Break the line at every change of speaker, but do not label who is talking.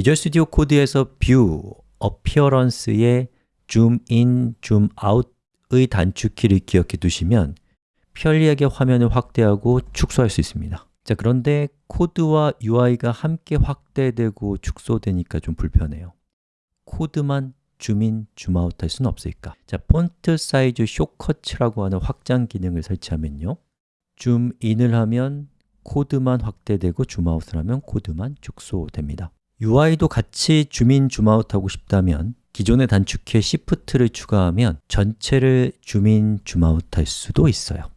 Visual Studio Code에서 View, Appearance의 Zoom In, Zoom Out의 단축키를 기억해 두시면 편리하게 화면을 확대하고 축소할 수 있습니다. 자 그런데 코드와 UI가 함께 확대되고 축소되니까 좀 불편해요. 코드만 줌인, 줌아웃 할 수는 없을까? 자, Font Size Shortcuts라고 하는 확장 기능을 설치하면요. 줌인을 하면 코드만 확대되고 줌아웃을 하면 코드만 축소됩니다 UI도 같이 줌인, 줌아웃 하고 싶다면 기존의 단축키에 Shift를 추가하면 전체를 줌인, 줌아웃 할 수도 있어요